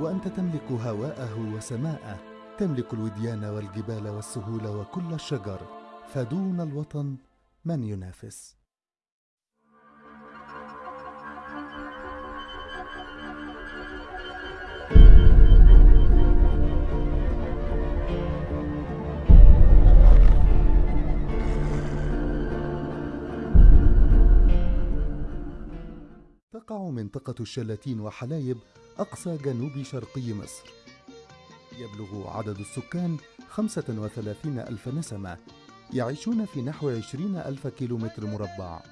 وأنت تملك هواءه وسماءه تملك الوديان والجبال والسهول وكل الشجر فدون الوطن من ينافس؟ تقع منطقة الشلاتين وحلايب أقصى جنوب شرقي مصر. يبلغ عدد السكان 35 ألف نسمة يعيشون في نحو 20 ألف كيلومتر مربع.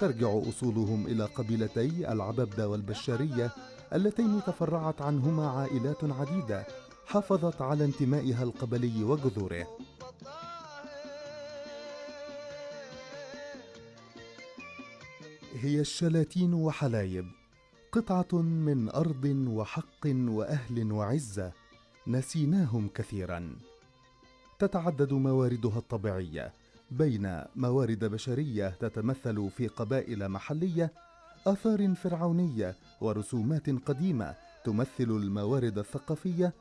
ترجع أصولهم إلى قبيلتي العببدة والبشارية اللتين تفرعت عنهما عائلات عديدة حافظت على انتمائها القبلي وجذوره. هي الشلاتين وحلايب قطعة من أرض وحق وأهل وعزة نسيناهم كثيرا. تتعدد مواردها الطبيعية. بين موارد بشرية تتمثل في قبائل محلية آثار فرعونية ورسومات قديمة تمثل الموارد الثقافية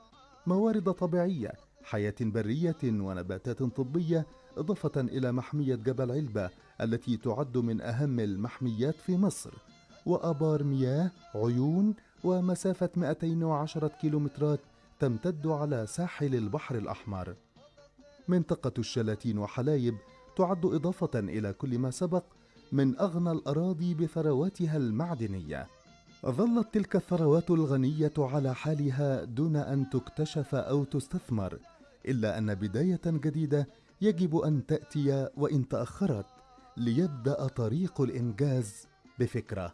موارد طبيعية حياة برية ونباتات طبية إضافة إلى محمية جبل علبة التي تعد من أهم المحميات في مصر وآبار مياه عيون ومسافة 210 كيلومترات تمتد على ساحل البحر الأحمر. منطقة الشلاتين وحلايب تعد إضافة إلى كل ما سبق من أغنى الأراضي بثرواتها المعدنية. ظلت تلك الثروات الغنية على حالها دون أن تكتشف أو تستثمر. إلا أن بداية جديدة يجب أن تأتي وإن تأخرت ليبدأ طريق الإنجاز بفكرة.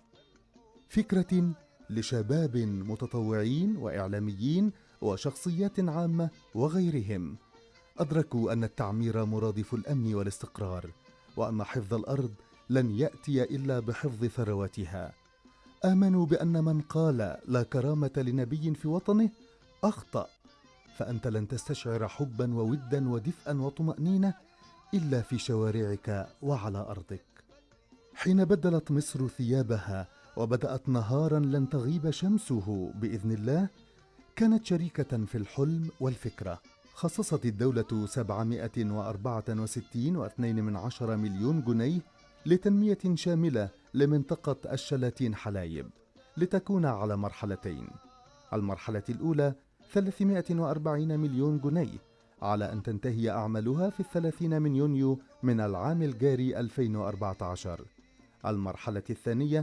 فكرة لشباب متطوعين وإعلاميين وشخصيات عامة وغيرهم. أدركوا أن التعمير مرادف الأمن والاستقرار وأن حفظ الأرض لن يأتي إلا بحفظ ثرواتها. آمنوا بأن من قال لا كرامة لنبي في وطنه أخطأ. فأنت لن تستشعر حبا وودا ودفئا وطمأنينة إلا في شوارعك وعلى أرضك. حين بدلت مصر ثيابها وبدأت نهارا لن تغيب شمسه بإذن الله كانت شريكة في الحلم والفكرة. خصصت الدولة 764 واثنين من عشر مليون جنيه لتنمية شاملة لمنطقة الشلاتين حلايب لتكون على مرحلتين. المرحلة الأولى 340 مليون جنيه على أن تنتهي أعمالها في الثلاثين من يونيو من العام الجاري 2014 المرحلة الثانية